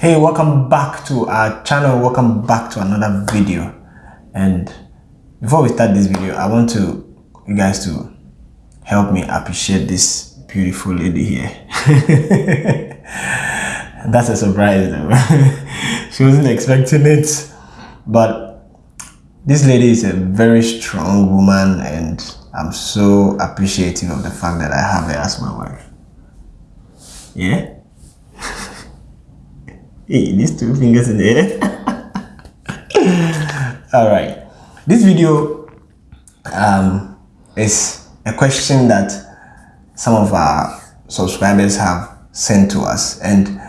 hey welcome back to our channel. Welcome back to another video. And before we start this video i want to you guys to help me appreciate this beautiful lady here. That's a surprise though. She wasn't expecting it. But this lady is a very strong woman and i'm so appreciative of the fact that i have her as my wife. Yeah hey these two fingers in the air. All right. This video um, is a question that some of our subscribers have sent to us. And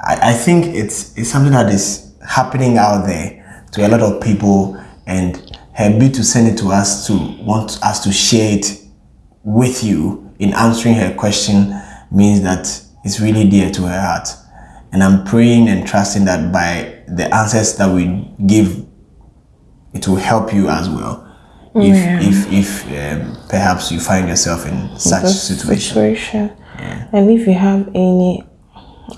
I, I think it's, it's something that is happening out there to a lot of people. And her bid to send it to us to want us to share it with you in answering her question means that it's really dear to her heart and i'm praying and trusting that by the answers that we give it will help you as well if Yeah. if if um, perhaps you find yourself in such situation situation. And if you have any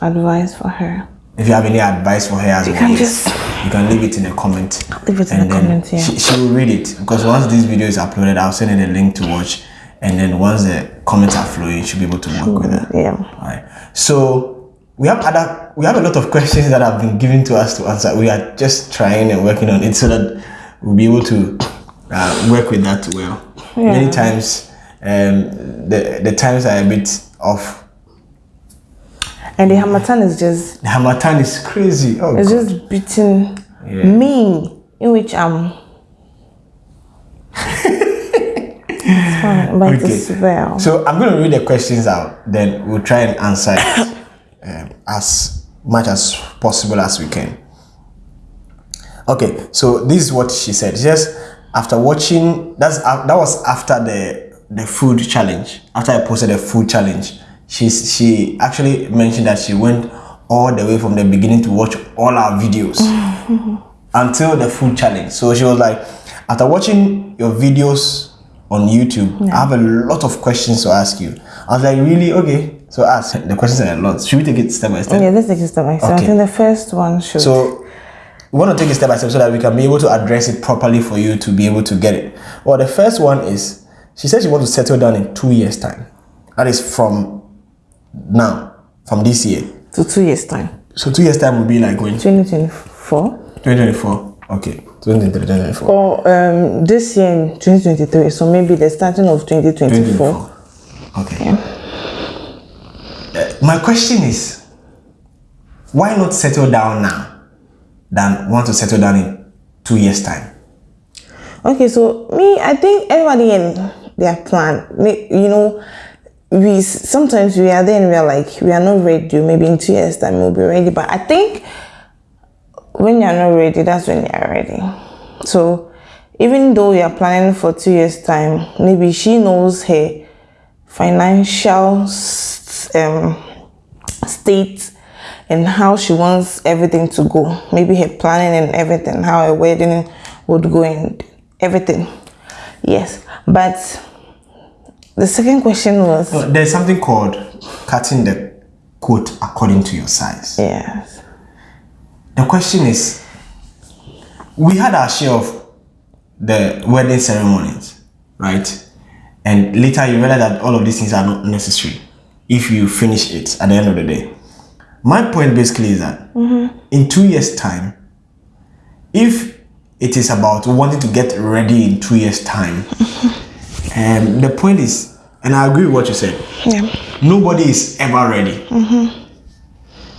advice for her, if you have any advice for her as well can just- you can leave it in a comment Leave it in and the comment, yeah. she, she will read it because once this video is uploaded i'll send her the link to watch and then once the comments are flowing she'll be able to work with it yeah. All right. So we have other we have a lot of questions that have been given to us to answer. We are just trying and working on it so that we'll be able to uh, work with that well. Many times, um, the the times are a bit off. And the Harmattan is just The Harmattan is crazy. Oh, it's God. just beating Yeah. me, in which I'm. it's fine, Okay. it's well. So I'm going to read the questions out. Then we'll try and answer it um, as much as possible as we can. Okay, so this is what she said. Says after watching that's uh, that was after the the food challenge. After I posted the food challenge, she she actually mentioned that she went all the way from the beginning to watch all our videos until the food challenge. So she was like, after watching your videos on YouTube, I have a lot of questions to ask you. I was like, really? Okay. So ask. The questions are a lot. Should we take it step by step? Yeah, let's take it step by step. I think the first one should. So we want to take it step by step so that we can be able to address it properly for you to be able to get it. Well, the first one is she says she wants to settle down in two years' time. That is from now, from this year. to two years time. So two years' time will be like when 2024 2024. Okay, 2023, 2024. or um, this year in 2023. So maybe the starting of 2024. 2024. Okay. Uh, my question is, why not settle down now than want to settle down in two years' time? Okay, so me, I think everybody in their plan, you know, we sometimes we are there and we are like we are not ready. Maybe in two years time we'll be ready. But I think when you're not ready, that's when you're ready. So even though you're planning for two years time, maybe she knows her financial um, state and how she wants everything to go. Maybe her planning and everything, how a wedding would go and everything. Yes, but the second question was No, There's something called cutting the coat according to your size. yes, The question is, we had our share of the wedding ceremonies, right? And later you realize that all of these things are not necessary if you finish it at the end of the day. My point basically is that in two years' time, if it is about wanting to get ready in two years' time, um, the point is, and I agree with what you said, yeah, nobody is ever ready.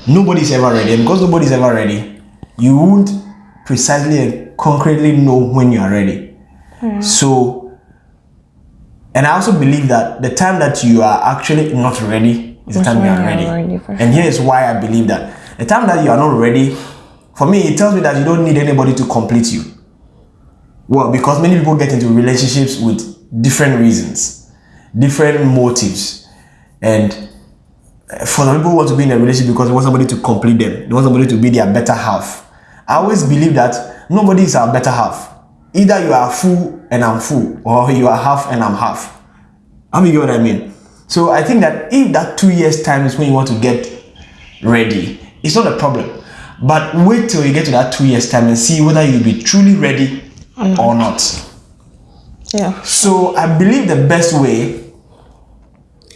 Nobody is ever ready. And because nobody is ever ready, you won't precisely and concretely know when you are ready. So, and I also believe that the time that you are actually not ready is the time you are ready. ready, and here is why I believe that the time that you are not ready, for me, it tells me that you don't need anybody to complete you. Well, because many people get into relationships with different reasons, different motives, and uh, for some people who want to be in a relationship because they want somebody to complete them, they want somebody to be their better half. I always believe that nobody is our better half. Either you are full and I'm full, or you are half and I'm half. I mean, you get what I mean? So I think that if that two years time is when you want to get ready, it's not a problem. But wait till you get to that two years time and see whether you'll be truly ready or not. Yeah. So I believe the best way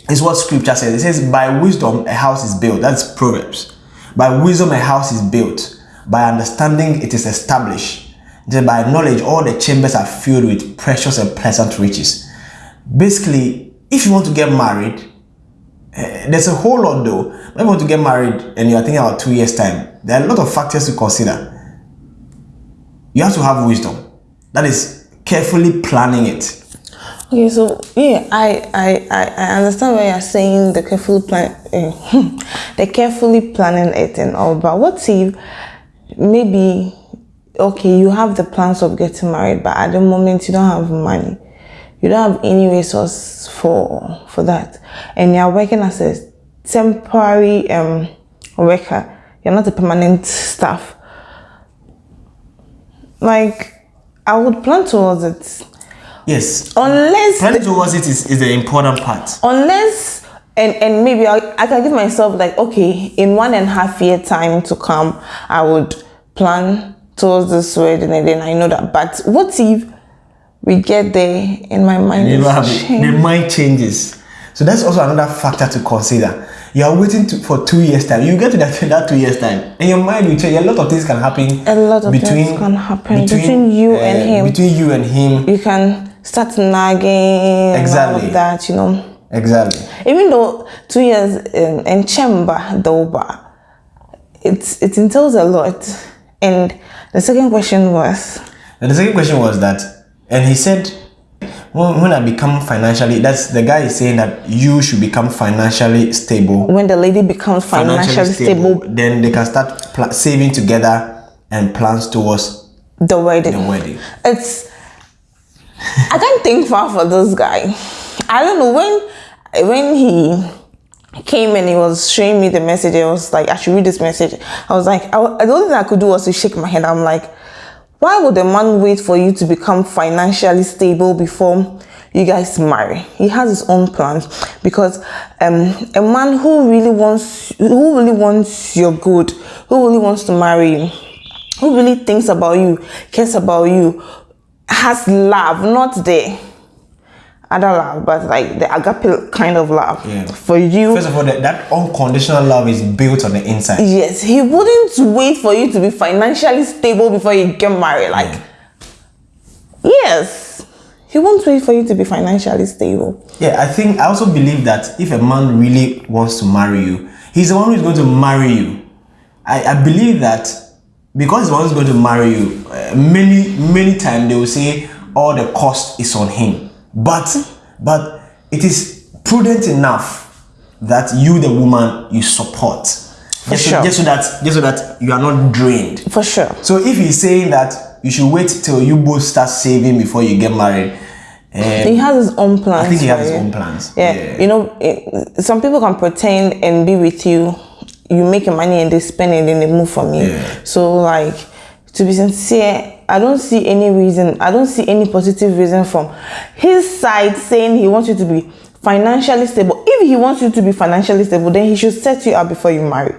is what scripture says. It says, By wisdom a house is built. That's Proverbs. By wisdom a house is built. By understanding it is established. Then by knowledge all the chambers are filled with precious and pleasant riches. Basically, if you want to get married, eh, there's a whole lot though. When you want to get married and you are thinking about two years' time, there are a lot of factors to consider. You have to have wisdom. That is carefully planning it. Okay, so yeah, I I I, understand what you're saying. The carefully plan, uh, the carefully planning it and all. But what if maybe okay, you have the plans of getting married, but at the moment you don't have money, you don't have any resource for for that, and you're working as a temporary um worker. You're not a permanent staff. Like I would plan towards it Yes. unless Planning towards it is, is the important part. unless and and maybe I, I can give myself like okay in one and a half year time to come i would plan towards this wedding and then i know that but what if we get there and my mind You is don't have it. The mind changes. So that's also another factor to consider. You are waiting to, for two years time. You get to that, that two years time, and your mind will change. A lot of things can happen. A lot of things can happen between you and uh, him. Between you and him. you can start nagging Exactly. that you know Exactly. even though two years in, in chamber but it it entails a lot and the second question was And the second question was that, and he said, when, when I become financially, that's the guy is saying that you should become financially stable. when the lady becomes financially, stable, then they can start pl- saving together and plans towards the wedding. the wedding. It's I can't think far for this guy. I don't know when when he came and he was showing me the message. I was like, I should read this message. I was like, I, the only thing I could do was to shake my head. I'm like, why would a man wait for you to become financially stable before you guys marry? He has his own plans because um, a man who really wants who really wants your good, who really wants to marry you, who really thinks about you, cares about you, has love, not the other love, but like the agape kind of love Yeah. for you. First of all, that, that unconditional love is built on the inside. Yes, he wouldn't wait for you to be financially stable before you get married. Like, yes, he won't wait for you to be financially stable. Yeah, I think I also believe that if a man really wants to marry you, he's the one who's going to marry you. I, I believe that because he's the one who's going to marry you, uh, many many times they will say all the cost is on him. But but it is prudent enough that you, the woman, you support. Just, sure. so, just so that just so that you are not drained. For sure. So if he's saying that you should wait till you both start saving before you get married, eh, He has his own plans. I think he for has his own plans. Yeah. You know, it, some people can pretend and be with you. You make your money and they spend it and they move from you. Yeah. So, like, to be sincere, I don't see any reason, I don't see any positive reason from his side saying he wants you to be financially stable. If he wants you to be financially stable, then he should set you up before you marry.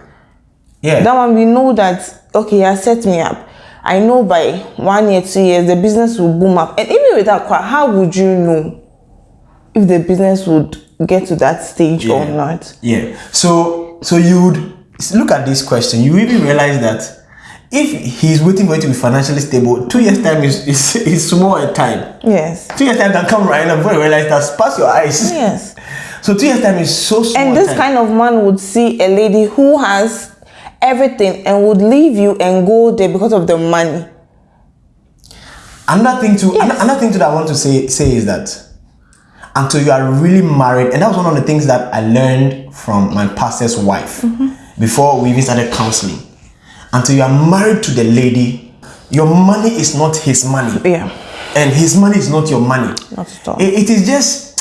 yeah. That one, we know that, okay, he has set me up. I know by one year, two years, the business will boom up. And even with that, how would you know if the business would get to that stage or not? Yeah. So so you would look at this question. You even realize that if he's waiting for you to be financially stable, two years time is is, is small a time. Yes. Two years time can come right now before you realize that pass your eyes. Yes. So two years time is so small. And this time. kind of man would see a lady who has everything and would leave you and go there because of the money. Another thing to Yes. another thing to that I want to say say is that until you are really married, and that was one of the things that I learned from my pastor's wife mm-hmm. before we even started counseling. Until you are married to the lady, your money is not his money, Yeah. and his money is not your money. Not at all. It- it is just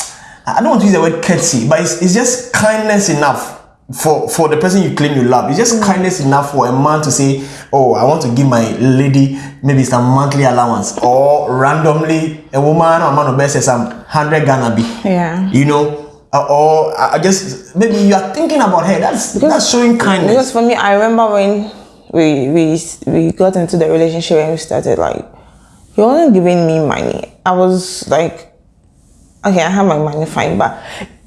I don't want to use the word courtesy, but it's, it's just kindness enough for for the person you claim you love. It's just kindness enough for a man to say, "Oh, I want to give my lady maybe some monthly allowance," or randomly a woman or man of best says some hundred Ghana be. Yeah. You know, uh, or I I just maybe you are thinking about her. That's that's showing kindness. Because for me, I remember when we we we got into the relationship and we started like he wasn't giving me money. I was like, okay, I have my money fine, but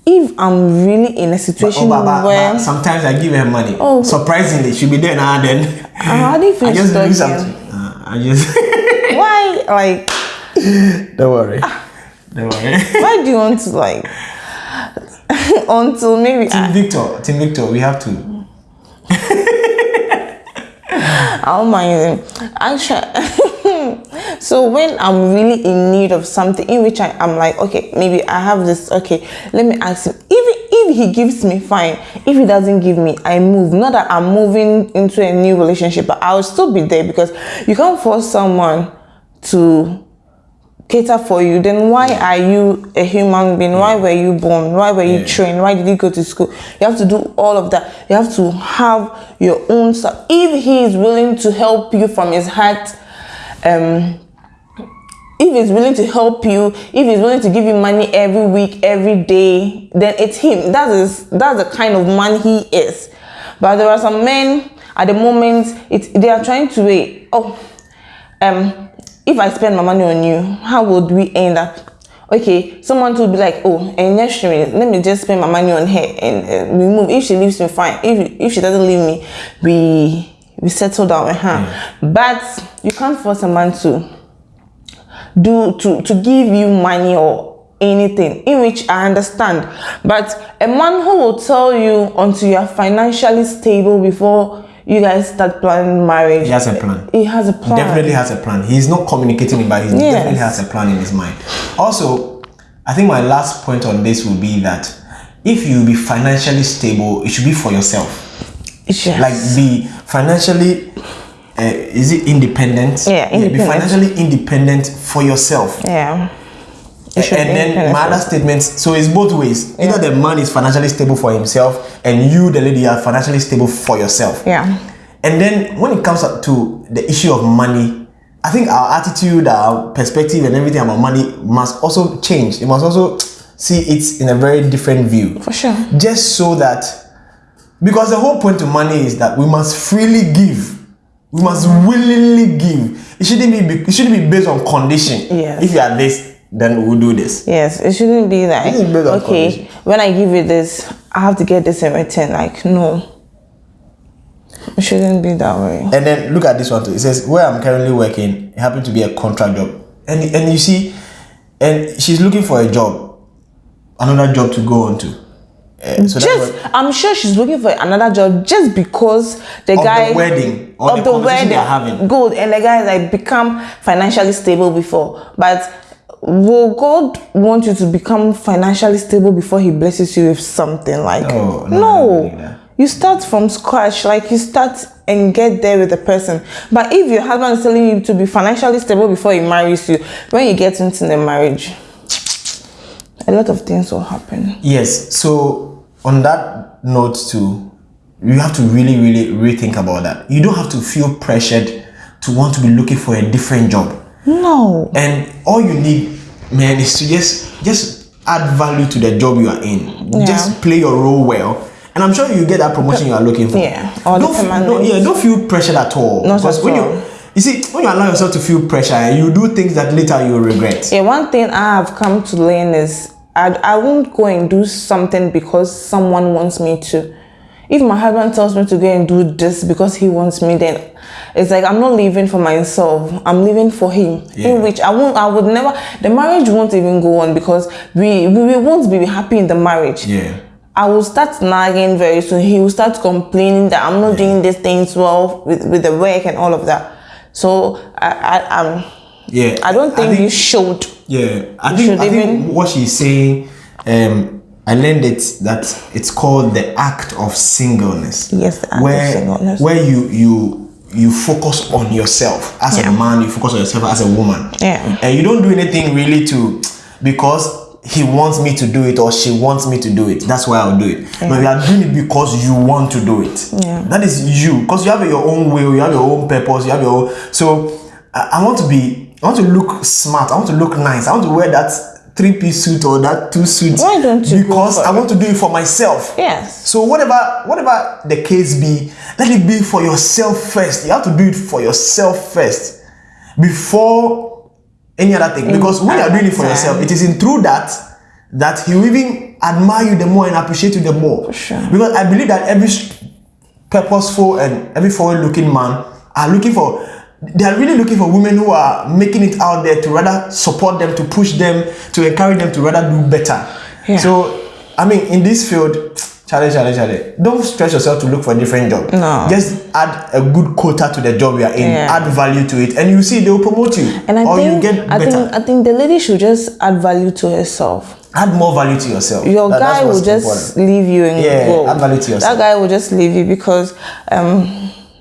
if I'm really in a situation Oh, but, but- where but sometimes I give her money. Oh. Surprisingly, she'll be there now. Then how do you feel I just do stuck something. here? Uh, I just why like don't worry. Don't worry. why do you want to like until maybe Team I, Victor, Team Victor, we have to. I don't mind him. Actually, so when I'm really in need of something, in which I, I'm like, okay, maybe I have this. Okay, let me ask him. Even if he gives me, fine. If he doesn't give me, I move. Not that I'm moving into a new relationship, but I'll still be there because you can't force someone to cater for you, then why are you a human being? Why were you born? Why were you Yeah. trained? Why did you go to school? You have to do all of that. You have to have your own stuff. If he is willing to help you from his heart, um, if he's willing to help you, if he's willing to give you money every week, every day, then it's him. That is that's the kind of man he is. But there are some men at the moment, it they are trying to wait. Oh, um, if I spend my money on you, how would we end up? Okay, someone will be like, oh, and year, let me just spend my money on her and uh, we move. If she leaves me, fine. If if she doesn't leave me, we we settle down her. But you can't force a man to do to to give you money or anything in which i understand but a man who will tell you until you are financially stable before you guys start planning marriage He has a plan. he has a plan Definitely has a plan. He's not communicating it, but he Yes. definitely has a plan in his mind. Also, I think my last point on this will be that if you be financially stable, it should be for yourself. Yes. Like be financially, uh, is it independent? Yeah, Be financially independent for yourself. yeah and then my other first. statements so it's both ways. Either the man is financially stable for himself and you the lady are financially stable for yourself. Yeah. And then when it comes up to the issue of money i think our attitude our perspective and everything about money must also change. It must also see it in a very different view. For sure. Just so that because the whole point of money is that we must freely give. We must willingly give. It shouldn't be it shouldn't be based on condition. Yes. if you are this then we'll do this yes it shouldn't be is okay when i give you this i have to get this in return like no it shouldn't be that way And then look at this one too. It says where I'm currently working, it happened to be a contract job. And and you see, and she's looking for a job, another job to go on to. Uh, so just what, I'm sure she's looking for another job just because the Of the guy wedding or of the the, wedding they're having. good and the guy like become financially stable before but will God want you to become financially stable before he blesses you with something like No, no, I don't believe that. you start from scratch like you start and get there with the person but if your husband is telling you to be financially stable before he marries you when you get into the marriage a lot of things will happen yes. So on that note too, you have to really, really rethink about that. You don't have to feel pressured to want to be looking for a different job. No and all you need man is to just just add value to the job you are in Yeah. just play your role well and i'm sure you get that promotion you are looking for Yeah, or the don't, don't, yeah don't feel pressured at all Not because at when all. you you see when you allow yourself to feel pressure you do things that later you regret Yeah, one thing I have come to learn is I, I won't go and do something because someone wants me to. If my husband tells me to go and do this because he wants me, then it's like I'm not living for myself. I'm living for him. Yeah. In which I won't, I would never. The marriage won't even go on because we we, we won't be happy in the marriage. yeah I will start nagging very soon. He will start complaining that I'm not doing these things well with, with the work and all of that. So I I um yeah I don't think, you should. Yeah, I think, I think even- what she's saying, um, I learned it that it's called the act of singleness. Yes, the act of where, singleness. Where you you you focus on yourself as Yeah. a man, you focus on yourself as a woman. Yeah. And you don't do anything really to because he wants me to do it or she wants me to do it. That's why I'll do it. But you are doing it because you want to do it. Yeah. That is you. Because you have your own will, you have your own purpose, you have your own so I, I want to be I want to look smart, I want to look nice, I want to wear that three piece suit or that two suits Why don't you because for I want to do it for myself. Yes. So whatever whatever the case be, let it be for yourself first. You have to do it for yourself first before any other thing. Because when you are doing it for time. yourself, it is in through that that he will even admire you the more and appreciate you the more. sure. Because I believe that every purposeful and every forward-looking man are looking for they are really looking for women who are making it out there to rather support them, to push them, to encourage them to rather do better. Yeah. So, I mean, in this field, Charlie, Charlie, Charlie, don't stress yourself to look for a different job. No. Just add a good quota to the job you are in, Yeah. add value to it, and you see they will promote you. And I or think you get I better. think I think the lady should just add value to herself. add more value to yourself. Your That- guy will just important. leave you and Yeah, go. add value to yourself. That guy will just leave you because um,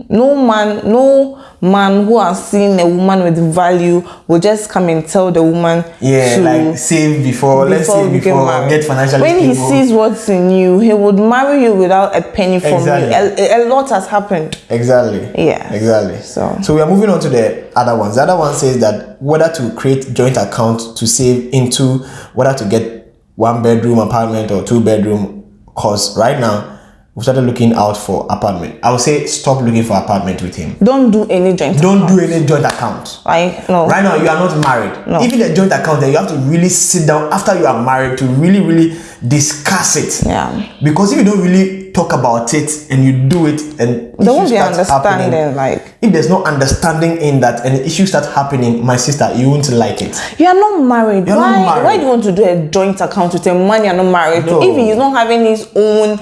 no man, no man who has seen a woman with value will just come and tell the woman Yeah, to like save before, let's before say we get before married. get financially when he stable. sees what's in you, he would marry you without a penny from Exactly. you. A, a lot has happened. Exactly. Yes. Exactly. So- so we are moving on to the other ones. The other one says that whether to create joint account to save into whether to get one bedroom apartment or two bedroom. Cause right now we started looking out for apartment. I would say stop looking for apartment with him. Don't do any joint. Don't do any joint account. Like no. Right now, you are not married. No. Even a joint account, then you have to really sit down after you are married to really, really discuss it. Yeah. Because if you don't really talk about it and you do it, and There won't be understanding. Like if there's no understanding in that and issues start happening, my sister, you won't like it. You are not married. You're why? not married. Why do you want to do a joint account with a man you're not married No. to? If he's not having his own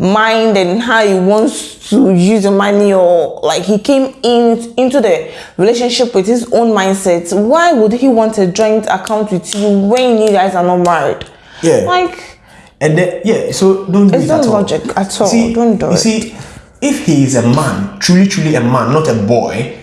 mind and how he wants to use the money, or like he came in into the relationship with his own mindset, why would he want a joint account with you when you guys are not married? Yeah. Like And then, yeah, so don't do It's it not at all. logic at all. See, Don't do you it. see, if he is a man, truly, truly a man, not a boy,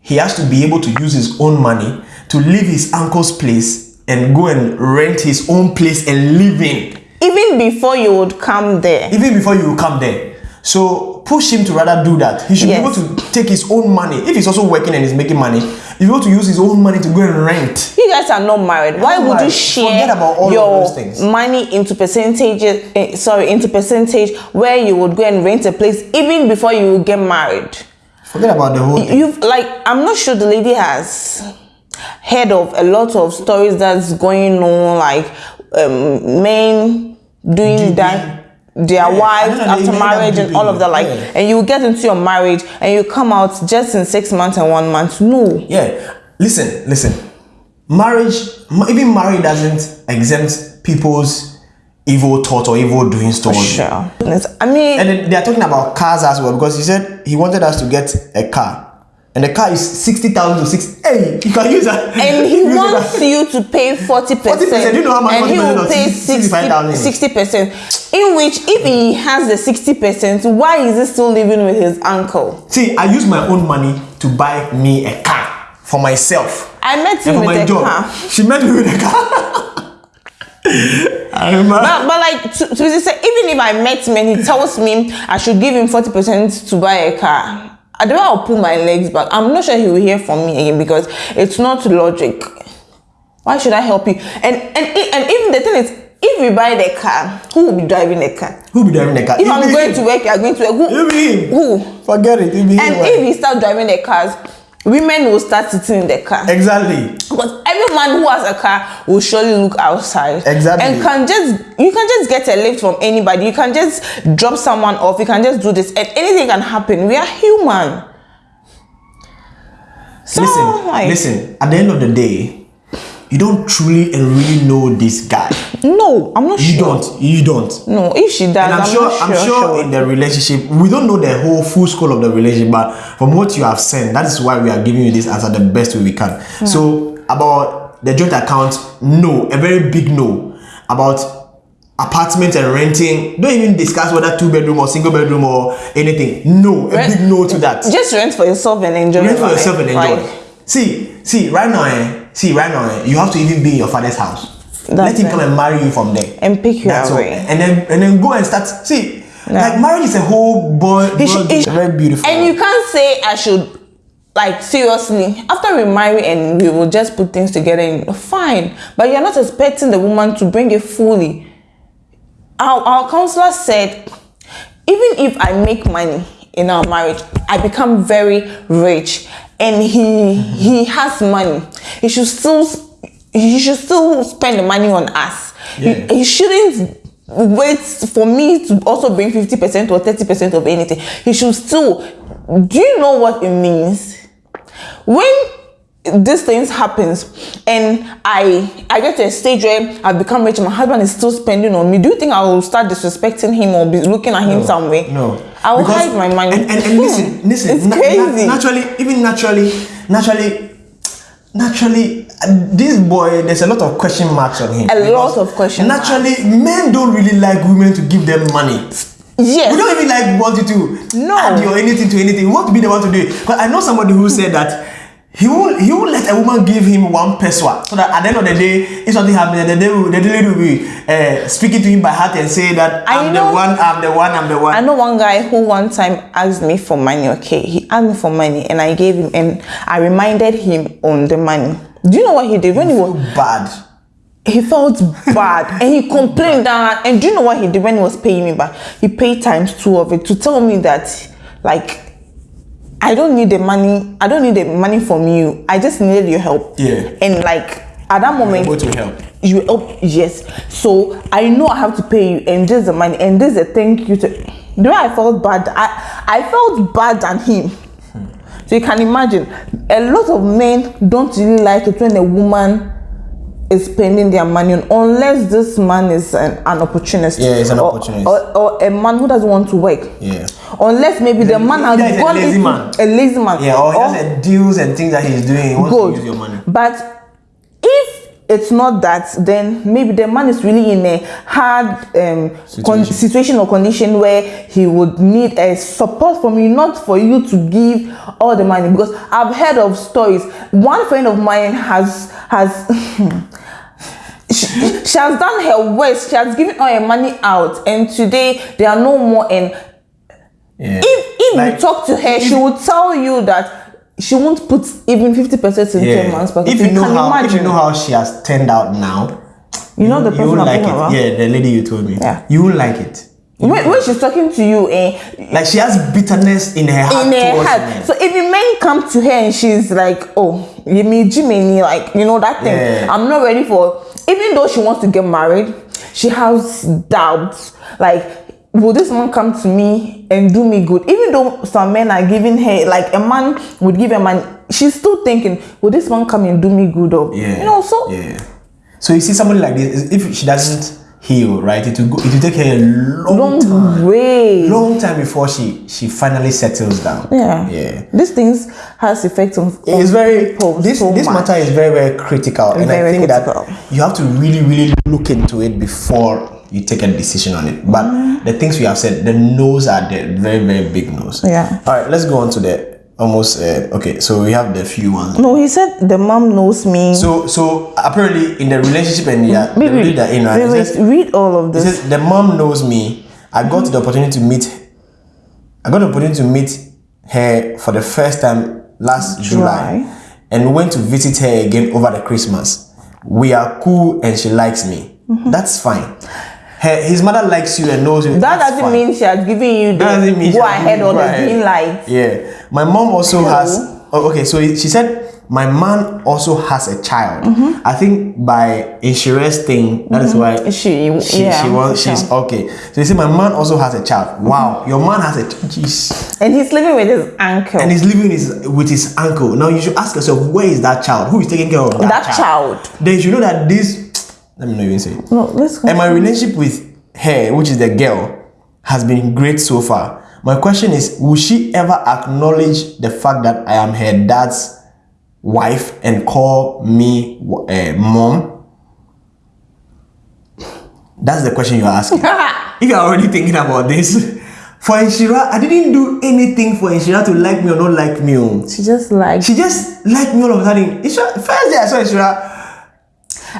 he has to be able to use his own money to leave his uncle's place and go and rent his own place and live in, even before you would come there. even before you come there. So push him to rather do that. He should Yes. be able to take his own money. If he's also working and he's making money, he's able to use his own money to go and rent. You guys are not married. Why would you share Forget about all of your those things. money into percentages? eh, sorry, into percentage where you would go and rent a place even before you get married. Forget about the whole thing. You've like I'm not sure the lady has heard of a lot of stories that's going on, like um, men doing that. Their Yeah, wives after marriage and all of that, like, yeah. and you get into your marriage and you come out just in six months and one month. No, Yeah, listen, listen. Marriage, ma- even marriage doesn't exempt people's evil thoughts or evil doings towards you. sure. I mean, And they are talking about cars as well because he said he wanted us to get a car. And the car is 60,000 to 60. Hey, you can use that. and he wants you to pay 40 percent 40%, you know how much and he 40% will pay 65,000 is? 60 percent in which if he has the 60 percent why is he still living with his uncle See, I use my own money to buy me a car for myself. i met And him for with my job. car She met me with a car. I but, but like to, to said, even if i met him and he tells me i should give him 40 percent to buy a car i don't know i'll pull my legs back i'm not sure he will hear from me again because it's not logic why should i help you and and and even the thing is if we buy the car who will be driving the car Who be driving the car? if It i'm going him. to work you are going to work who him. who Forget it. It him. And why? if he start driving the cars, women will start sitting in the car. Exactly. Because every man who has a car will surely look outside. Exactly. And can just you can just get a lift from anybody. You can just drop someone off. You can just do this. And anything can happen. We are human. So, listen, like, listen. At the end of the day, you don't truly and really know this guy. No, I'm not You sure. don't. You don't. No, if she does, And I'm, I'm, sure, not I'm sure. sure in the relationship, we don't know the whole full scope of the relationship, but from what you have said, that is why we are giving you this answer the best way we can. Hmm. So about the joint account, no, a very big no. About apartment and renting, don't even discuss whether two bedroom or single bedroom or anything. No, a Rent- big no to that. Just rent for yourself and enjoy. Rent for yourself and enjoy. Like, see, see, right now, eh, see, right now, eh, you have to even be in your father's house. Let him it. come and marry you from there. And pick you That's all. away. And then and then go and start. See, Yeah. like marriage is a whole boy. It should- boy- very beautiful. And you can't say I should like seriously, after we marry and we will just put things together, and fine. But you're not expecting the woman to bring it fully. Our, our counselor said, even if I make money in our marriage, I become very rich, and he he has money. He should still he should still spend the money on us. Yeah. He, he shouldn't wait for me to also bring 50% or 30% of anything. He should still. Do you know what it means? When these things happens and I I get to a stage where I've become rich, my husband is still spending on me. Do you think I will start disrespecting him or be looking at him some way? No. I will Because- hide my money. And, and, and listen, listen. It's na- na- crazy. naturally, even naturally, naturally, naturally, this boy, there's a lot of question marks on him. A lot of question Naturally, men don't really like women to give them money. yes. We don't even like want you to No. add your anything to anything. We want to be the one to do it. But I know somebody who said that he will he will let a woman give him one peswa so that at the end of the day, if something happens, the day the lady will be uh, speaking to him by heart and say that I I'm know- the one, I'm the one, I'm the one. I know one guy who one time asked me for money. Okay, he asked me for money, and I gave him, and I reminded him on the money. Do you know what he did when he was? bad. He felt bad, and he complained that. And do you know what he did when he was paying me back? He paid times two of it to tell me that, like, I don't need the money. I don't need the money from you. I just needed your help. Yeah. And like at that moment, able to help. you help yes so i know i have to pay you and this is the money and this is a thank you to the way i felt bad i i felt bad than him so you can imagine a lot of men don't really like it when a woman is spending their money on unless this man is an, an opportunist Yeah, he's an or- opportunist. or, or a man who doesn't want to work Yeah. unless maybe the, The- man has he's a gone lazy man. a lazy man Yeah, or he has a deals and things that he's doing. He wants good. to use your money. But it's not that, then maybe the man is really in a hard um, Situation. situation or condition where he would need a support from you, not for you to give all the money. Because I've heard of stories. One friend of mine has has. She, she has done her worst. She has given all her money out, and today there are no more. And Yeah. if if Like, you talk to her, she will tell you that she won't put even fifty percent into a man's pocket. If you know can how, if imagine. you know how she has turned out now, You know the person won't like it. about? Yeah, the lady you told me. Yeah. You won't like it. when, when she's talking to you, eh, Like she has bitterness in her heart in her heart. men. So if the men come to her and she's like, oh, you mean Jimmy, like you know that thing. Yeah. I'm not ready for. Even though she wants to get married, she has doubts. Like, will this man come to me and do me good? Even though some men are giving her, like a man would give a man, she's still thinking, will this man come and do me good? Or Yeah. you know, so yeah. So you see somebody like this, if she doesn't heal, right, it will go, it will take her a long, long time, way. long time before she she finally settles down. Yeah. Yeah. These things has effect on. It's very this so this much. matter is very very critical, and I think critical. that you have to really really look into it before you take a decision on it. But Mm-hmm. the things we have said, the no's are the very very big no's. Yeah. All right, let's go on to the almost. Uh, okay, so we have the few ones. No, he said the mom knows me. So so apparently in the relationship and yeah, wait, wait, reader in wait, wait, says- read all of this. says the mom knows me. I got the opportunity to meet. I got the opportunity to meet her for the first time last July, July. and went to visit her again over the Christmas. We are cool, and she likes me. That's fine. Her, his mother likes you and knows you. that doesn't fine. mean she has given you the That doesn't mean she go ahead or the green light. Yeah, my mom also has. Oh, okay, so she said my man also has a child. Mm-hmm. I think by insurance thing, that is why She- she, yeah, she wants she's okay. So you see, my man also has a child. Wow, your man has a jeez, And he's living with his uncle. and he's living his, with his uncle. Now you should ask yourself, where is that child? Who is taking care of that, that child. Then you should know that this. Let me not even say. it. No, let's go. And my relationship with her, which is the girl, has been great so far. My question is, will she ever acknowledge the fact that I am her dad's wife and call me uh, mom? That's the question you're asking. if you're already thinking about this, for Inshira, I didn't do anything for Inshira to like me or not like me. oh. she just like She just liked me all of a sudden. Inshira, first day I saw Inshira,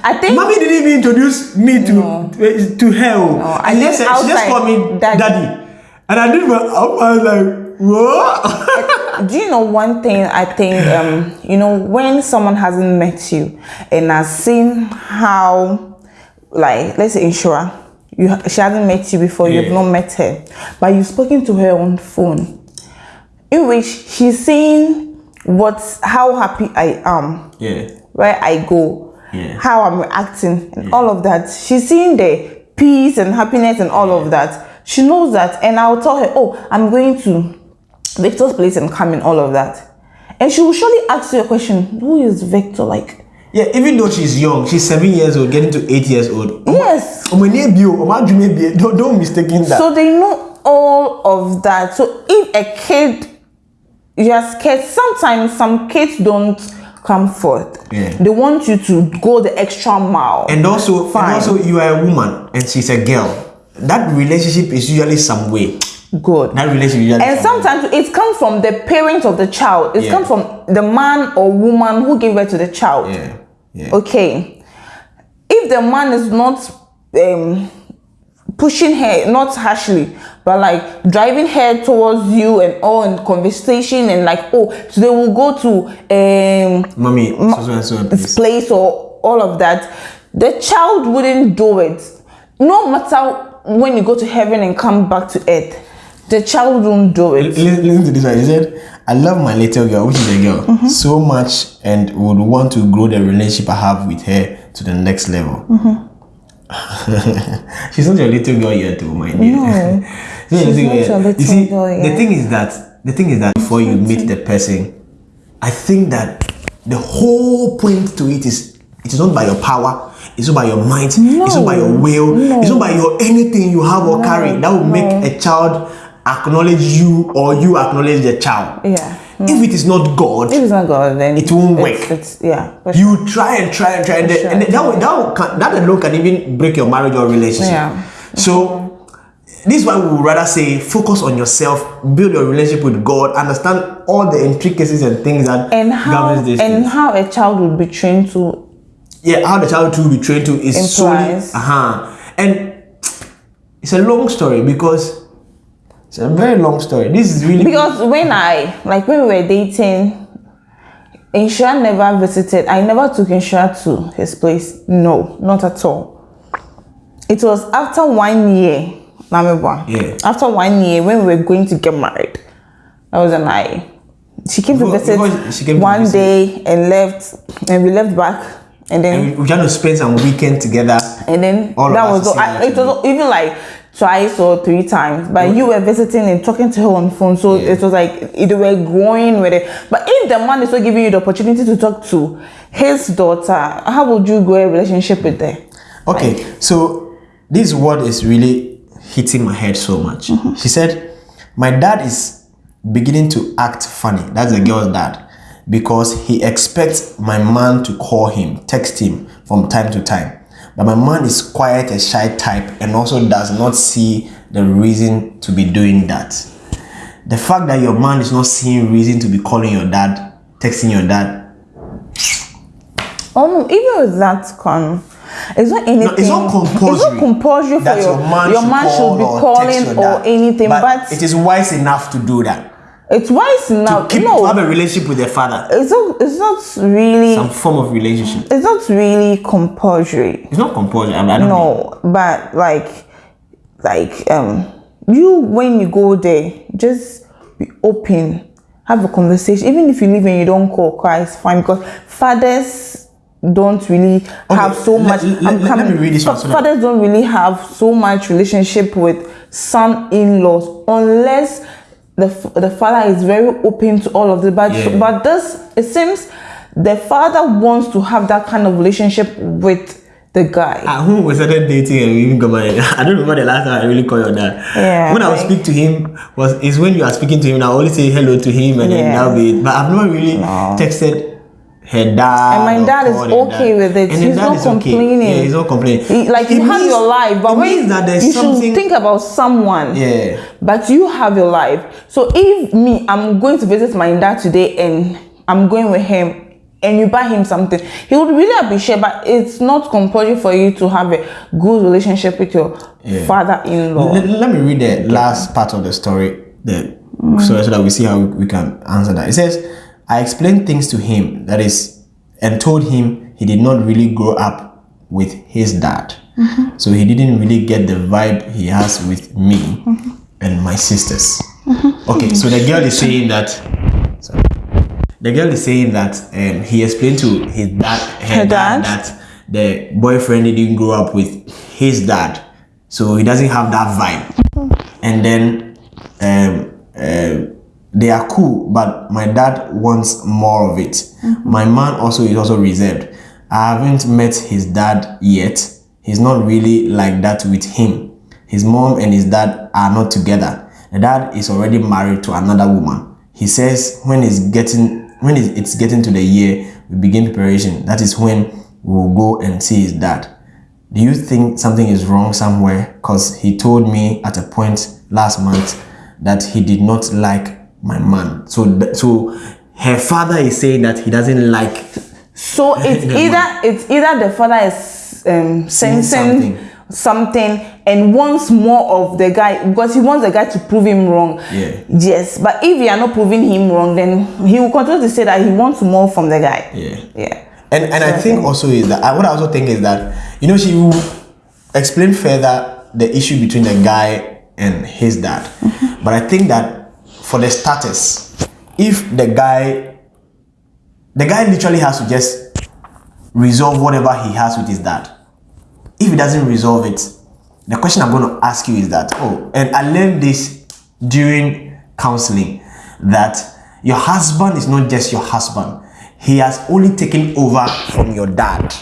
I think Mommy didn't even introduce me to eh, to her. oh. I she, just said, she just called me daddy. daddy. And I did my I was like, what? do you know one thing I think um you know when someone hasn't met you and has seen how like let's say Inshura you she hasn't met you before you've not met her but you've spoken to her on phone in which she's saying what how happy I am Yeah. where I go, Yeah. how I'm reacting, and all of that. She's seeing the peace and happiness and all of that. She knows that, and I'll tell her, Oh, I'm going to Victor's place and come in, all of that. And she will surely ask you a question Who is Victor? Like, Yeah, even though she's young, she's seven years old, getting to eight years old. yes. Ọmọ ní ebi o, ọmọ adwuma ebi, don't don't mistake in that. So they know all of that. So if a kid, you're scared, sometimes some kids don't come forth. Yeah. They want you to go the extra mile. and also, Fine. and also, you are a woman and she's a girl. That relationship is usually some way. Good. That relationship usually. And some way. sometimes it comes from the parents of the child. It Yeah. comes from the man or woman who gave birth to the child. Yeah. Yeah. Okay. If the man is not um, pushing her, not harshly, but like driving her towards you and all in conversation and like, oh, today we'll go to um, Mommy, so so so this place or all of that, the child wouldn't do it. No matter when you go to heaven and come back to earth, the child won't do it. Listen, listen to this one. He said, I love my little girl, which is a girl, Mm-hmm. so much and would want to grow the relationship I have with her to the next level. Mm-hmm. she's not your little girl yet, though, my dear. No, She's not your not your You little see, girl the thing is that the thing is that before you meet the person, I think that the whole point to it is it is not by your power, it's not by your mind, it's not by your will, it's not by your anything you have or carry that will make a child acknowledge you or you acknowledge the child. Yeah. If it is not God, If it's not God, then It won't it's- work. It's, yeah. for sure. you try and try and try, and, then, sure. and that, will, that, can, that alone can even break your marriage or relationship. Yeah. So, this is why we would rather say focus on yourself, build your relationship with God, understand all the intricacies and things that and how governs this. and how a child will be trained to yeah, how the child to be trained to is solely, uh-huh. and it's a long story because it's a very long story. This is really because when I like when we were dating, Insha never visited. I never took Insha to his place. No, not at all. It was after one year, Namibwa. Yeah. After one year, when we were going to get married, that was an I. She came to Because- visit because she came to one visit. day and left, and we left back, and then and we, we trying to spend some weekend together. and then All that was all. to I, it was even like twice or three times but you were visiting and talking to her on phone so it was like it, were growing with it but if the man is not giving you the opportunity to talk to his daughter how would you go a relationship with her Okay, so this word is really hitting my head so much. Mm-hmm. She said, My dad is beginning to act funny. That's the girl's dad. Because he expects my man to call him, text him from time to time. But my man is quite a shy type and also does not see the reason to be doing that. The fact that your man is not seeing reason to be calling your dad, texting your dad, oh no even with that con it's not anything it's not compulsory. it's not compulsory for that your, your man, your should, man should be calling or dad. anything but, it is wise enough to do that. It's wise enough Keep no. to have a relationship with their father, it's not it's not really some form of relationship. it's not really compulsory. It's not compulsory. I, mean, I don't no but like like um you when you go there just be open. Have a conversation. Even if you leave and you don't call it's fine because fathers don't really have so let- much let- I'm let- let me read this one so fathers don't really have so much relationship with son-in-laws unless the, the father is very open to all of this but Yeah. but this it seems the father wants to have that kind of relationship with the guy At home, we started dating and we even got married. I don't remember the last time I really called your dad. Yeah, When I would speak to him, was is when you are speaking to him, I always say hello to him and then Yeah. that'll be it. But I've never really texted her dad. And my dad is okay dad. with it. And He's not is okay. complaining. Yeah, he's not complaining. He- like It you have your life, but when means that there's you something. should think about someone. Yeah. But you have your life. So if me, I'm going to visit my dad today and I'm going with him and you buy him something, he would really appreciate. But it's not compulsory for you to have a good relationship with your Yeah. father-in-law. Let, let me read the last part of the story. The mm. so, so that we see how we can answer that. It says, I explained things to him, that is, and told him he did not really grow up with his dad. So he didn't really get the vibe he has with me and my sisters. Okay, so the girl is saying that. Sorry. The girl is saying that um, he explained to his dad, her, Her dad, dad? that the boyfriend didn't grow up with his dad, so he doesn't have that vibe. And then um, uh, they are cool, but my dad wants more of it. Mm-hmm. My man also is also reserved. I haven't met his dad yet. He's not really like that with him. His mom and his dad are not together. The dad is already married to another woman. He says when it's getting when it's it's getting to the year, we begin preparation. That is when we'll go and see his dad. Do you think something is wrong somewhere? Because he told me at a point last month that he did not like my man. So, th- so her father is saying that he doesn't like. So it's The either it's either the father is um, sensing something. something. and wants more of the guy because he wants the guy to prove him wrong. Yeah. Yes, but if you are not proving him wrong, then he will continue to say that he wants more from the guy. Yeah. Yeah. And and I think also is that what I also think is that you know she will explain further the issue between the guy and his dad. But I think that for the starters, if the guy the guy literally has to just resolve whatever he has with his dad. If he doesn't resolve it, the question I'm going to ask you is that oh, and I learned this during counseling that your husband is not just your husband, he has only taken over from your dad.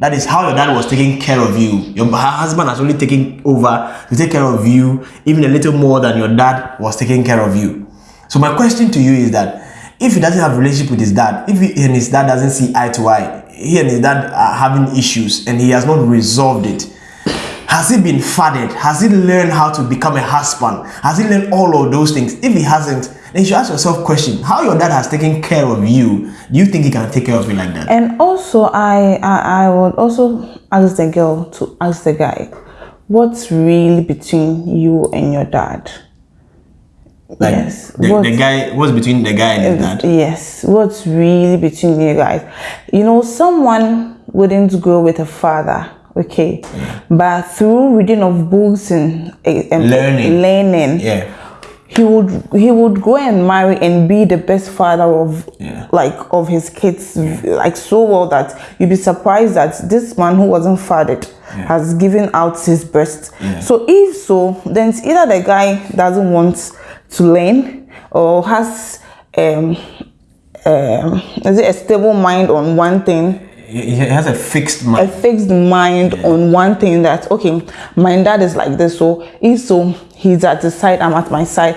That is how your dad was taking care of you. Your husband has only taken over to take care of you, even a little more than your dad was taking care of you. So my question to you is that if he doesn't have relationship with his dad, if he and his dad doesn't see eye to eye, he and his dad are having issues and he has not resolved it, has he been fathered? Has he learned how to become a husband? Has he learned all of those things? If he hasn't, then you should ask yourself question, how your dad has taken care of you, do you think he can take care of you like that? And also, I, I I would also ask the girl to ask the guy, what's really between you and your dad? Like yes. the, What- the guy, what's between the guy and his dad? Yes, what's really between you guys? You know, someone wouldn't go with a father, okay, but through reading of books and, and Learning. learning, Yeah. he would he would go and marry and be the best father of Yeah. like of his kids like so well that you'd be surprised that this man who wasn't fathered has given out his breast Yeah. so if so then it's either the guy doesn't want to learn or has um um is it a stable mind on one thing He has a fixed mind. a fixed mind on one thing that okay my dad is like this so if so he's at his side i'm at my side.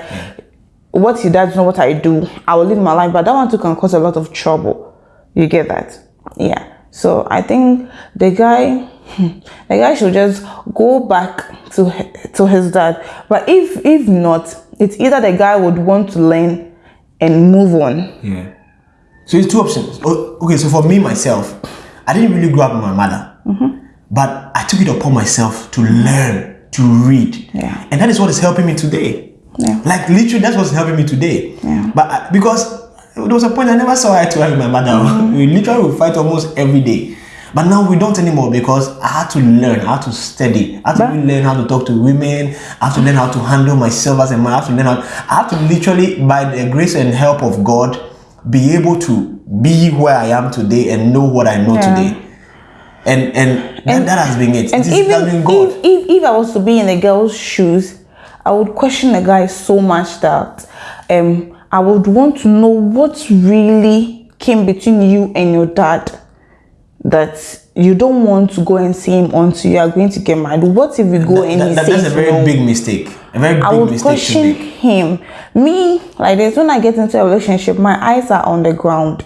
What he does not what i do? I will live my life but that one too can cause a lot of trouble. You get that? Yeah. So i think the guy the guy should just go back to to his dad. But if if not it's either the guy would want to learn and move on. Yeah. So it's two options. Okay, so for me myself, I didn't really grow up with my mother, mm-hmm. but I took it upon myself to learn to read, Yeah. and that is what is helping me today. Yeah. Like literally, that's what's helping me today. Yeah. But I, because there was a point I never saw eye to eye with my mother. Mm-hmm. We literally would fight almost every day. But now we don't anymore because I had to learn, how to study, I had to really learn how to talk to women, I have to learn how to handle myself as a man, I have to learn how, I have to literally, by the grace and help of God, be able to be where I am today and know what I know Yeah. today. And and, that, that has been it. And it even if, if, if I was to be in a girl's shoes, I would question the guy so much that um I would want to know what really came between you and your dad that you don't want to go and see him until you are going to get married. What if we go and That- he that- says that's a very no? big mistake. A very big I would mistake question him. Me, like this, when I get into a relationship, my eyes are on the ground.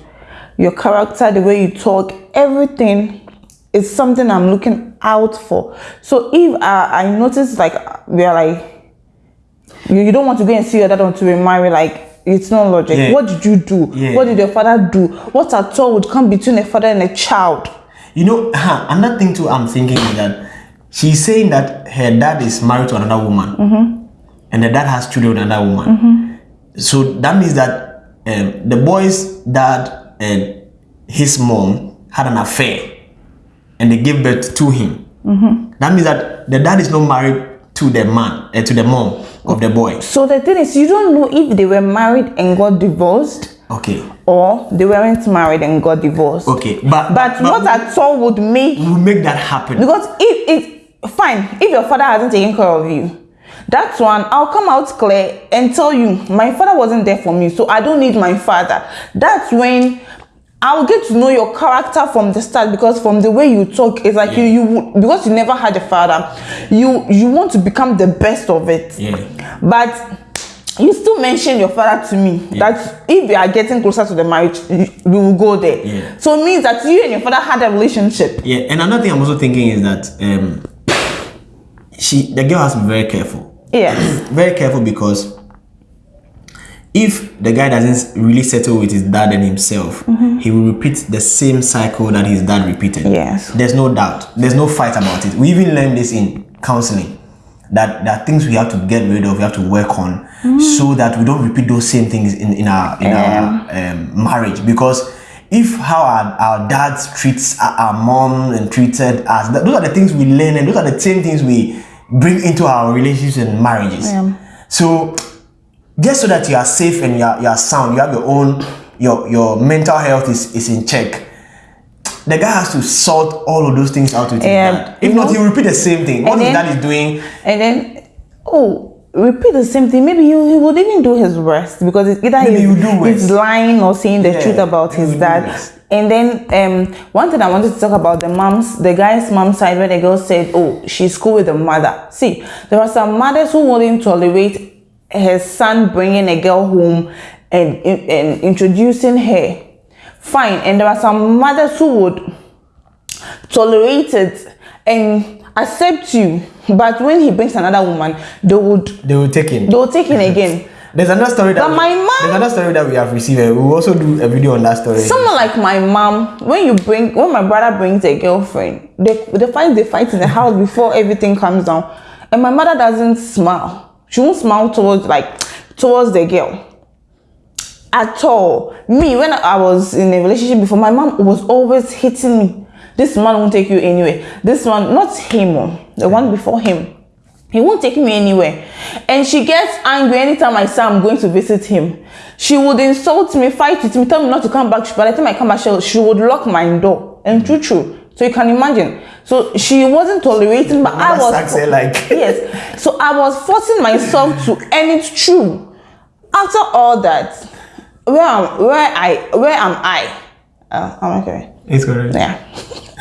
Your character, the way you talk, everything is something I'm looking out for. So if I, I notice like we are like, you, you don't want to go and see your dad until we marry, like it's not logic. Yeah. What did you do? Yeah. What did your father do? What at all would come between a father and a child? You know, huh, another thing too I'm thinking is that she's saying that her dad is married to another woman. Mm-hmm. And the dad has children with another woman. so that means that um, the boy's dad and his mom had an affair and they gave birth to him. That means that the dad is not married to the man, uh, to the mom of the boy. So the thing is, you don't know if they were married and got divorced Okay. or they weren't married and got divorced. Okay. But But, what at all would make will make that happen? because if it fine if your father hasn't taken care of you that's one i'll come out clear and tell you my father wasn't there for me so i don't need my father that's when i'll get to know your character from the start because from the way you talk it's like you you because you never had a father you you want to become the best of it Yeah. but you still mention your father to me that if we are getting closer to the marriage you- we will go there Yeah. so it means that you and your father had a relationship Yeah, and another thing I'm also thinking is that um, she the girl has to be very careful. Yes Very careful because if the guy doesn't really settle with his dad and himself, he will repeat the same cycle that his dad repeated. Yes. There's no doubt. There's no fight about it. We even learned this in counseling. That there are things we have to get rid of, we have to work on, so that we don't repeat those same things in, in our in our um, marriage. Because if how our, our dads treats our, our mom and treated us, those are the things we learn, and those are the same things we bring into our relationships and marriages. So just so that you are safe and you are, you are sound, you have your own, your your mental health is, is in check. The guy has to sort all of those things out with his Yeah, dad. If not, know- he will repeat the same thing. What his then- dad is doing, and then oh repeat the same thing. Maybe he, he would even do his worst because it's either he's, do he's lying or saying the Yeah, truth about his dad. and then um one thing i wanted to talk about the mom's the guy's mom side where the girl said oh she's cool with the mother. See there are some mothers who wouldn't tolerate her son bringing a girl home and, and introducing her. Fine. And there are some mothers who would tolerate it and accept you but when he brings another woman they would they will take him. they will take him again There's another story that But my mom- There's another story that we have received. and We will also do a video on that story. someone like my mom when you bring when my brother brings a girlfriend they they fight they fight in the house before everything comes down and my mother doesn't smile she won't smile towards like towards the girl at all me when i was in a relationship before my mom was always hitting me this man won't take you anywhere this one not him oh, the one before him he won't take me anywhere. And she gets angry anytime I say I'm going to visit him. She would insult me, fight with me, tell me not to come back. By the time I come back, she, would lock my door. And true, true. So you can imagine. So she wasn't tolerating, but I was. her like- yes. So I was forcing myself to, and it's true. After all that, where am where I where am I? Uh, I'm okay. It's correct. Yeah.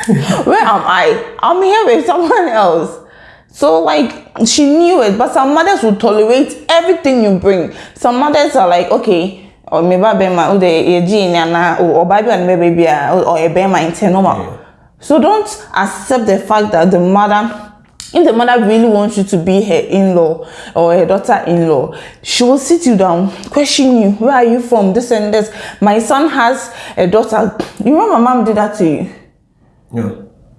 Where am I? I'm here with someone else. So like she knew it, but some mothers would tolerate everything you bring. Some mothers are like, okay, or maybe bema o de ye ji na or baby and baby or a bema in normal. So don't accept the fact that the mother if the mother really wants you to be her in-law or her daughter-in-law, she will sit you down, question you, where are you from, this and this. My son has a daughter. You remember my mom did that to you? Yeah.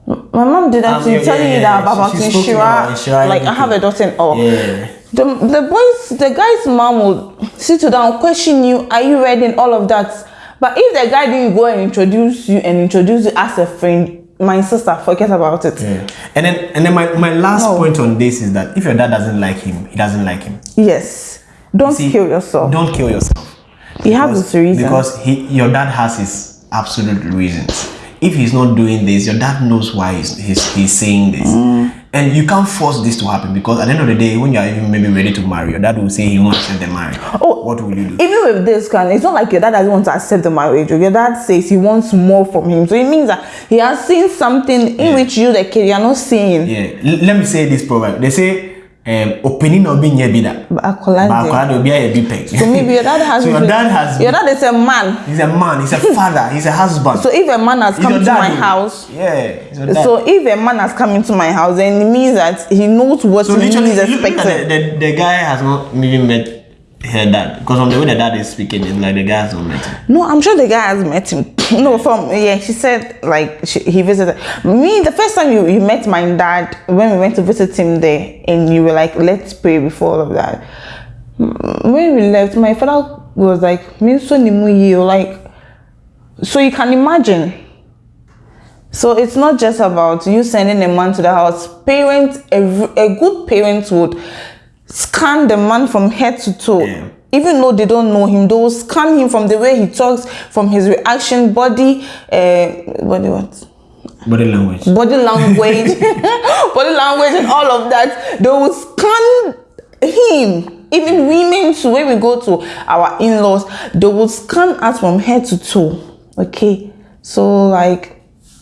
My mom did that Um, to yeah, telling yeah, you yeah. that about She- she Inshira. Inshira, Like I have a daughter in all. Yeah. The, the boys, the guy's mom will sit you down, question you, are you ready and all of that. But if the guy didn't go and introduce you and introduce you as a friend, my sister, forget about it. Yeah. And then and then my, my last No. point on this is that if your dad doesn't like him, he doesn't like him. Yes. Don't See, kill yourself. Don't kill yourself. you have Because- this reason. Because he, your dad has his absolute reasons. If he's not doing this, your dad knows why he's, he's, he's saying this. Mm. And you can't force this to happen because at the end of the day, when you're even maybe ready to marry, your dad will say he won't accept the marriage. Oh. what will you do? even with this kind, it's not like your dad doesn't want to accept the marriage. Your dad says he wants more from him. So it means that he has seen something in which you, the kid, you're not seeing. Yeah, L- let me say this proverb. They say, um, "Opening no be nye bida, But but Akolade. akwara no be a big peg." So maybe your dad has. so your dad has. Your dad is a man. He's a man. He's a father. He's a husband. So if a man has He's come to my house, Yeah. so if a man has come into my house, then it means that he knows what So he is expecting. the, the, the guy has not even met her dad because from the way the dad is speaking, it's like the guy has not met him. No, I'm sure the guy has met him. no, from yeah, she said like she, he visited me. The first time you, you met my dad when we went to visit him there, and you were like, "Let's pray before all of that." Mm, when we left, my father was like, like, so you can imagine. So it's not just about you sending a man to the house. Parents, a, a good parent would scan the man from head to toe. Yeah. Even though they don't know him, they will scan him from the way he talks, from his reaction, body, uh, body what? Body language. body language, body language, and all of that. They will scan him. Even women too. When we go to our in-laws, they will scan us from head to toe. Okay, so like.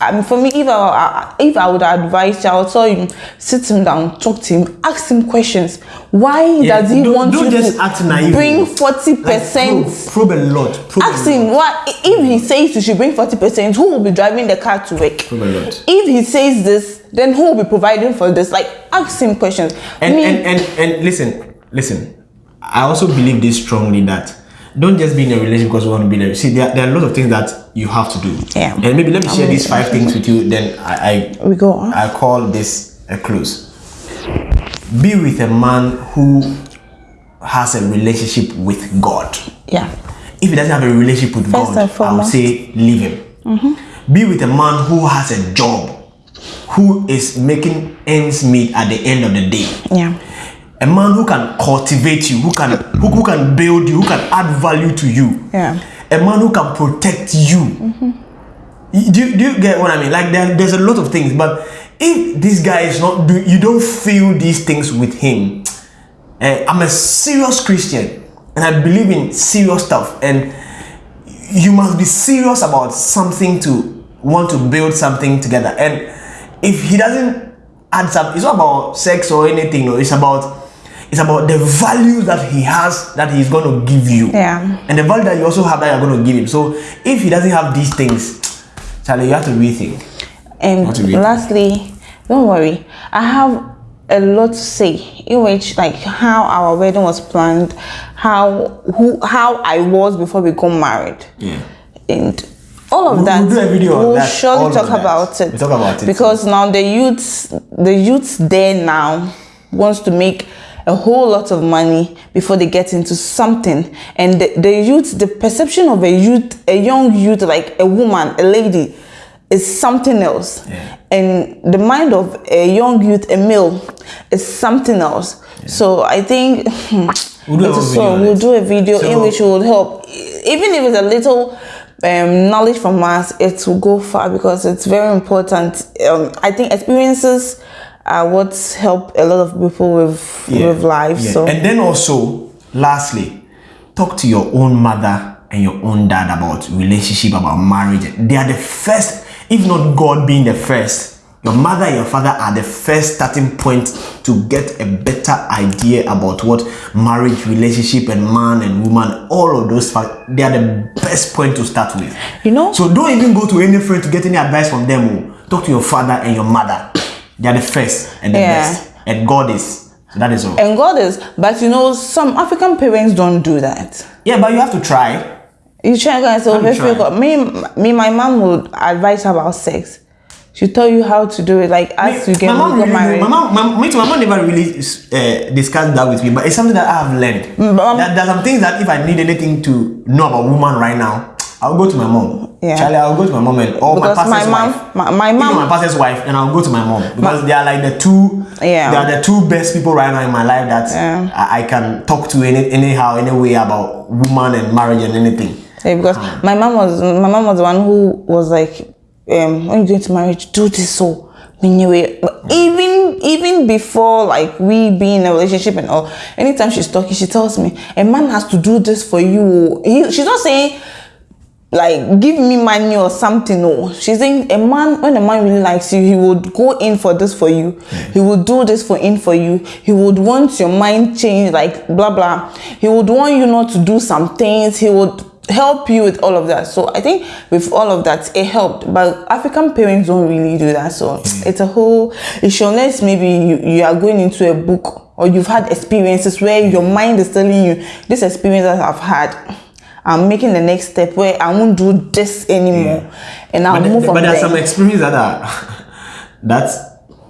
I mean, for me, if I, if I would advise you, I would tell you, sit him down, talk to him, ask him questions. Why Yeah, does he don't- want don't you just to act naive. bring forty Like, percent? probe, probe a lot. Probe Ask a him lot. what if he says you should bring 40%, who will be driving the car to work? Probe a lot. If he says this, then who will be providing for this? Like ask him questions. And, and, and, and listen, listen. I also believe this strongly that don't just be in a relationship because you want to be there. See, there, there are a lot of things that you have to do. Yeah. And maybe let me share these five things with you. Then I, I we go on. I call this a close. Be with a man who has a relationship with God. yeah. If he doesn't have a relationship with First God, I would say leave him. Mhm. Be with a man who has a job, who is making ends meet at the end of the day. Yeah. A man who can cultivate you, who can who, who can build you, who can add value to you. Yeah. A man who can protect you. Y- Do, you- do you get what I mean? Like there, there's a lot of things, but if this guy is not do you don't feel these things with him. eh, I'm a serious Christian and I believe in serious stuff and you must be serious about something to want to build something together. And if he doesn't add some, it's not about sex or anything. No, it's about it's about the value that he has that he's going to give you. Yeah. And the value that you also have that you're going to give him. So if he doesn't have these things, Charlie, you have to rethink. And What do we- lastly, don't worry. I have a lot to say in which like how our wedding was planned, how who how I was before we got married. Yeah. and all of We'll- that we'll do a video on we'll that, surely talk about it We'll talk about it. because now the youths the youths there now wants to make a whole lot of money before they get into something. And the, the youth the perception of a youth a young youth like a woman a lady is something else. Yeah. and the mind of a young youth a male is something else. So i think We'll do a it whole is video so we'll do a video in So- which will help. Even if it's a little um, knowledge from us it will go far because it's very important. Um, i think experiences are what help a lot of people with with life Yeah. so And then also, lastly, talk to your own mother and your own dad about relationship, about marriage. They are the first, if not God being the first. Your mother and your father are the first starting point to get a better idea about what marriage, relationship, and man and woman, all of those fact, they are the best point to start with. You know- So don't even go to any friend to get any advice from them. oh. Talk to your father and your mother. They are the first and the Yeah. best. And God is. That is all. and god is but you know some african parents don't do that Yeah, but you have to try. you try you trying. got me me my mom would advise about sex she'll tell you how to do it like as you get my mom really, married my mom, my, me too, my mom never really uh, discussed that with me, but it's something that I have learned. mom- There, there are some things that if I need anything to know about woman right now, I'll go to my mom. Yeah. Charlie, I'll go to my mom and or Because my my pastor's mom- wife. my- my Even mom- my pastor's wife, and I'll go to my mom because they are like the two. Yeah. They are the two best people right now in my life that Yeah. I, I can talk to any anyhow, any way about woman and marriage and anything. Yeah, because my mom was my mom was the one who was like, um, when you're going to marriage, do this so. Anyway, but even even before like we be in a relationship and all, anytime she's talking, she tells me a man has to do this for you. He, she's not saying like give me money or something. No, she's saying a man when a man really likes you, he would go in for this for you. He would do this for in for you. He would want your mind changed, like blah blah. He would want you not to do some things. He would help you with all of that. So I think with all of that, it helped. But African parents don't really do that. So it's a whole issue. Unless maybe you, you are going into a book or you've had experiences where your mind is telling you this experience that I've had. I'm making the next step where I won't do this anymore, and I'll but, move there- from but there are there. some experiences that are that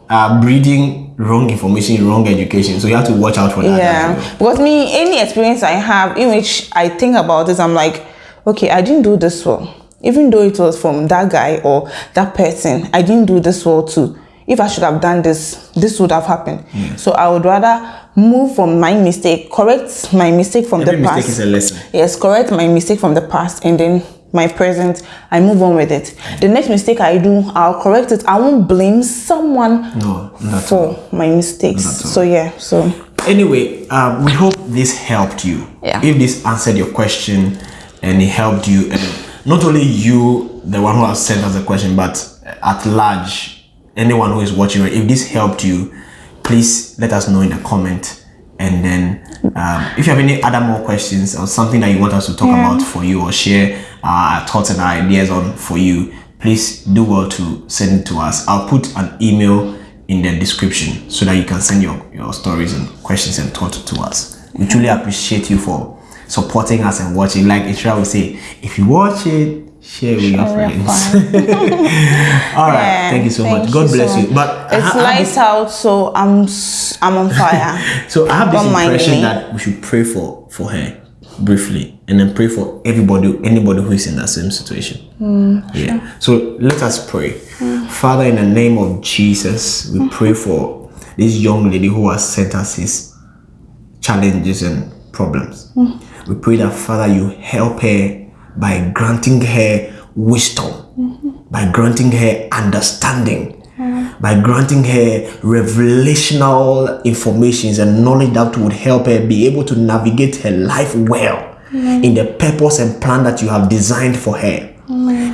are breeding wrong information, wrong education. So you have to watch out for that. Yeah, well. because me, any experience I have in which I think about this, I'm like, okay, I didn't do this well. Even though it was from that guy or that person, I didn't do this well too. If I should have done this, this would have happened. So I would rather move from my mistake, correct my mistake from Every the mistake past. is a lesson. Yes, correct my mistake from the past and then my present, I move on with it. The next mistake I do, I'll correct it. I won't blame someone No, not for my mistakes. So yeah, so Anyway, um, we hope this helped you. Yeah. If this answered your question and it helped you, and not only you, the one who has sent us the question, but at large, anyone who is watching, if this helped you, please let us know in the comment. And then, um, if you have any other more questions or something that you want us to talk Yeah. about for you or share our thoughts and ideas on for you, please do well to send it to us. I'll put an email in the description so that you can send your, your stories and questions and thoughts to us. We truly appreciate you for supporting us and watching. Like Ishra will say, if you watch it, share with your friends. All right, Yeah, thank you so thank much. God you bless so you. much. But it's ha- I have lights out, so I'm I'm on fire. so I have this Don't impression that we should pray for for her briefly, and then pray for everybody, anybody who is in that same situation. Hmm, yeah. So let us pray. Hmm. Father, in the name of Jesus, we hmm. pray for this young lady who has sent us his challenges and problems. We pray that Father, you help her by granting her wisdom, by granting her understanding, by granting her revelational informations and knowledge that would help her be able to navigate her life well in the purpose and plan that you have designed for her.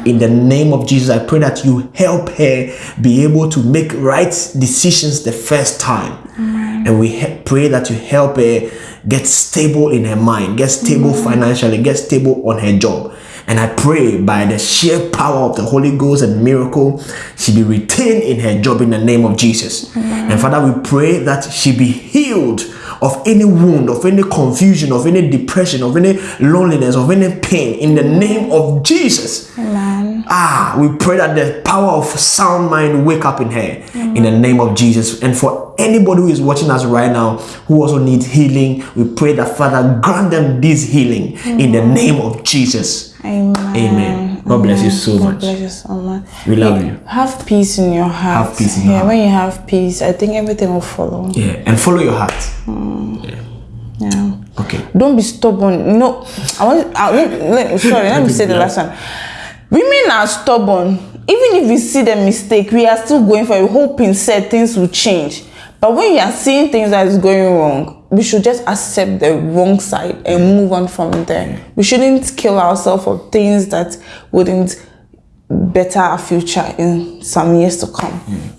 In the name of Jesus, I pray that you help her be able to make right decisions the first time. And we pray that you help her get stable in her mind, get stable mm. financially, get stable on her job. And I pray by the sheer power of the Holy Ghost and miracle, she be retained in her job in the name of Jesus. And Father, we pray that she be healed of any wound, of any confusion, of any depression, of any loneliness, of any pain in the name of Jesus. Amen. Ah, we pray that the power of sound mind wake up in her in the name of Jesus. And for anybody who is watching us right now who also needs healing, we pray that Father grant them this healing in the name of Jesus. Amen. Amen. God bless you so God much. bless you so much. We love you. Have peace in your heart. Have peace in your yeah, heart. when you have peace, I think everything will follow. Yeah, and follow your heart. Yeah. Okay. Don't be stubborn. No, I want. I, sorry, let me say the last one. Women are stubborn. Even if we see the mistake, we are still going for it, hoping said things will change. But when you are seeing things that is going wrong, we should just accept the wrong side and move on from there. We shouldn't kill ourselves for things that wouldn't better our future in some years to come.